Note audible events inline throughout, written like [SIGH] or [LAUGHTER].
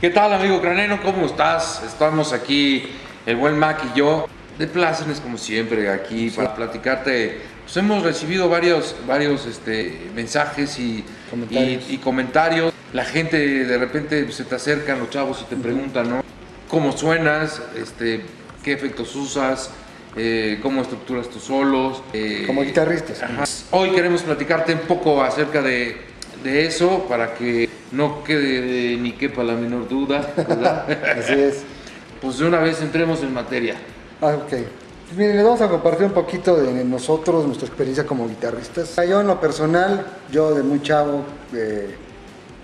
¿Qué tal amigo Craneno? ¿Cómo estás? Estamos aquí, el buen Mac y yo, de plácemes como siempre aquí para platicarte. Pues hemos recibido varios, varios este, mensajes y Comentarios. y- y comentarios. La gente de repente pues, se te acercan, los chavos, y te preguntan, ¿no? ¿Cómo suenas? Este, ¿Qué efectos usas? Eh, ¿Cómo estructuras tus solos? Eh, Como guitarristas. Ajá. Hoy queremos platicarte un poco acerca de, de eso para que no quede ni quepa la menor duda, ¿verdad? [LAUGHS] Así es. pues de una vez entremos en materia. Ah, ok. Pues miren, les vamos a compartir un poquito de nosotros, nuestra experiencia como guitarristas. Yo en lo personal, yo de muy chavo, eh,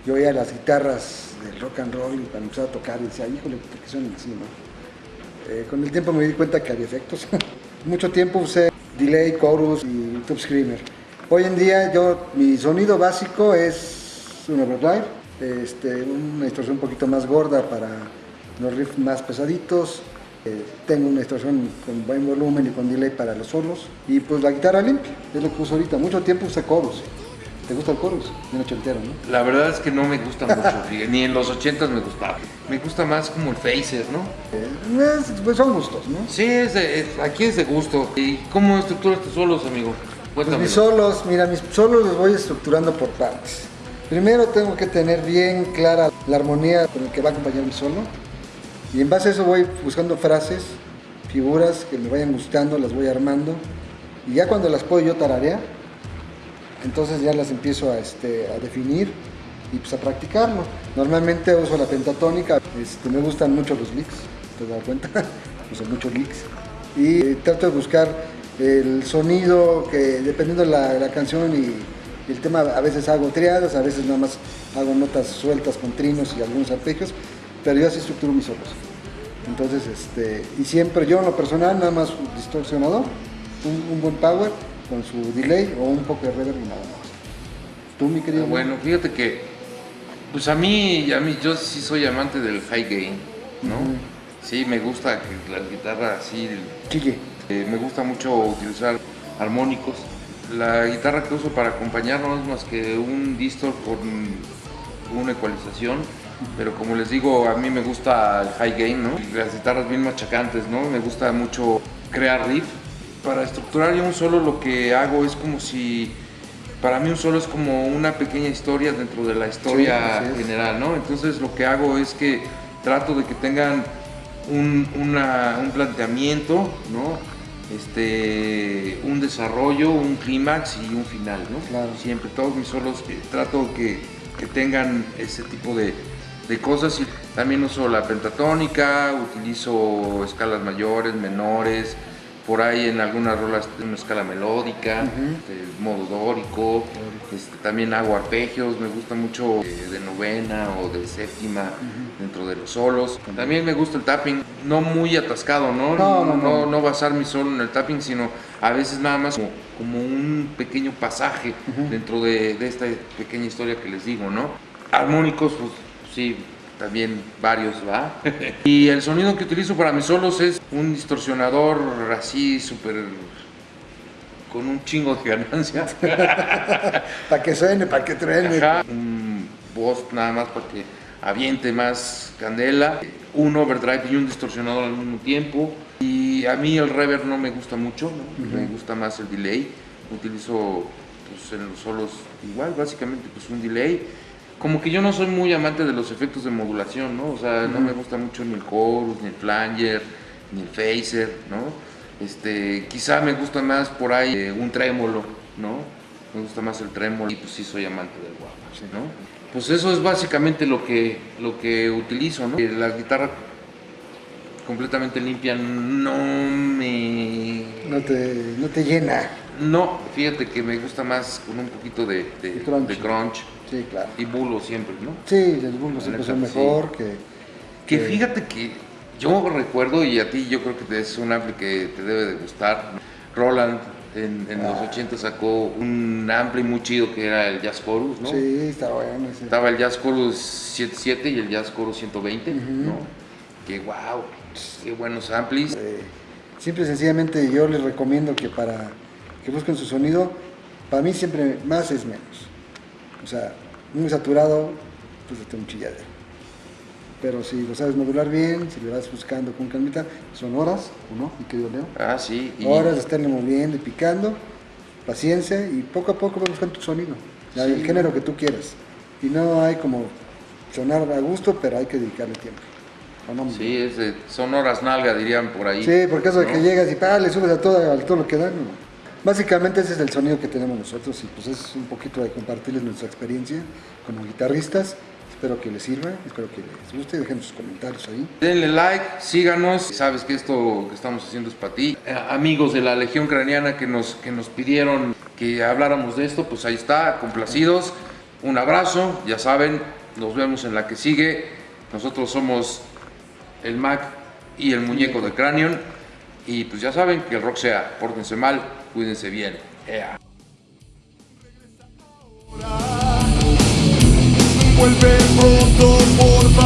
yo oía las guitarras del rock and roll y cuando empezaba a tocar decía, híjole, ¿por qué suenan así, no? Eh, con el tiempo me di cuenta que había efectos. [LAUGHS] Mucho tiempo usé delay, chorus y tube screamer. Hoy en día yo, mi sonido básico es un overdrive, este, una distorsión un poquito más gorda para los riffs más pesaditos, eh, tengo una distorsión con buen volumen y con delay para los solos. Y pues la guitarra limpia, es lo que uso ahorita. Mucho tiempo usé chorus. ¿Te gusta el chorus? Bien ochentero, ¿no? La verdad es que no me gusta mucho, [LAUGHS] ni en los 80 me gustaba. Me gusta más como el phaser, ¿no? Eh, es- pues son gustos, ¿no? Sí, es de- es- aquí es de gusto. ¿Y cómo estructuras tus solos, amigo? Pues mis solos, mira, mis solos los voy estructurando por partes. Primero tengo que tener bien clara la armonía con la que va a acompañar mi solo. Y en base a eso voy buscando frases, figuras que me vayan gustando, las voy armando. Y ya cuando las puedo yo tararear, entonces ya las empiezo a, este, a definir y pues a practicarlo. Normalmente uso la pentatónica, este, me gustan mucho los licks, te das cuenta, [LAUGHS] uso muchos licks. Y eh, trato de buscar el sonido que dependiendo de la, la canción y, el tema, a veces hago triadas, a veces nada más hago notas sueltas con trinos y algunos arpegios, pero yo así estructuro mis solos. Entonces, este, y siempre yo en lo personal nada más un distorsionador, un, un buen power con su delay o un poco de reverb y nada más. Tú, mi querido. Ah, Bueno, fíjate que, pues a mí, a mí, yo sí soy amante del high gain, ¿no? Sí, me gusta que la guitarra así, Chille. eh, me gusta mucho utilizar armónicos. La guitarra que uso para acompañar no es más que un distor con una ecualización, pero como les digo, a mí me gusta el high gain, ¿no? Las guitarras bien machacantes, ¿no? Me gusta mucho crear riff. Para estructurar yo un solo lo que hago es como si, para mí un solo es como una pequeña historia dentro de la historia general, ¿no? Entonces lo que hago es que trato de que tengan un, una- un planteamiento, ¿no? Este, un desarrollo, un clímax y un final, ¿no? Claro. Siempre, todos mis solos eh, trato que, que tengan ese tipo de, de cosas y también uso la pentatónica, utilizo escalas mayores, menores, por ahí en algunas rolas una escala melódica, Ujú. este, modo dórico, este, también hago arpegios, me gusta mucho eh, de novena o de séptima dentro de los solos. También me gusta el tapping, no muy atascado, ¿no? No, no, no. no basar mi solo en el tapping, sino a veces nada más como, como un pequeño pasaje dentro de, de esta pequeña historia que les digo, ¿no? Armónicos, pues sí, también varios, ¿va? [LAUGHS] y el sonido que utilizo para mis solos es un distorsionador así súper con un chingo de ganancia. [LAUGHS] Para que suene, para que truene. Ajá, un voz nada más para que aviente más candela, un overdrive y un distorsionador al mismo tiempo. Y a mí el reverb no me gusta mucho, ¿no? me gusta más el delay. Utilizo pues, en los solos igual, básicamente pues un delay. Como que yo no soy muy amante de los efectos de modulación, ¿no? O sea, no me gusta mucho ni el chorus, ni el flanger, ni el phaser, ¿no? Este, quizá me gusta más por ahí eh, un trémolo, ¿no? Me gusta más el trémolo y pues sí soy amante del guapo, ¿no? Pues eso es básicamente lo que, lo que utilizo, ¿no? Eh, La guitarra completamente limpia no me... No te, no te llena. No, fíjate que me gusta más con un poquito de, de, De crunch. de crunch Sí, claro. y bulo siempre, ¿no? Sí, los bulbos La siempre son sí. mejor que... Que que- fíjate que yo recuerdo, y a ti yo creo que es un ampli que te debe de gustar, Roland en, en los Ah. 80 sacó un ampli muy chido que era el Jazz Chorus, ¿no? Sí, está bueno. Estaba el Jazz Chorus 77 y el Jazz Chorus 120, Ujú. ¿no? Que wow, qué buenos amplis. Eh, simple y sencillamente yo les recomiendo que para que busquen su sonido, para mí siempre más es menos. O sea, muy saturado, pues está un chilladero. Pero si lo sabes modular bien, si le vas buscando con calmita, son horas, ¿o no? Mi querido Leo. Ah, sí. y- Horas de estarle moviendo y picando, paciencia y poco a poco vas buscando tu sonido, Sí. el género que tú quieras. Y no hay como sonar a gusto, pero hay que dedicarle tiempo. ¿O no, Sí, es de- son horas nalga, dirían por ahí. Sí, porque eso de ¿no? que llegas y pa, le subes a todo, a todo lo que dan. no. Básicamente ese es el sonido que tenemos nosotros y pues es un poquito de compartirles nuestra experiencia como guitarristas. Espero que les sirva, espero que les guste, dejen sus comentarios ahí. Denle like, síganos. Sabes que esto que estamos haciendo es para ti. Eh, amigos de la Legión Ucraniana que nos, que nos pidieron que habláramos de esto, pues ahí está, complacidos. Un abrazo, ya saben, nos vemos en la que sigue. Nosotros somos el Mac y el muñeco de Cranion. Y pues ya saben que el rock sea, pórtense mal, cuídense bien. Ea. Vuelve pronto, por favor.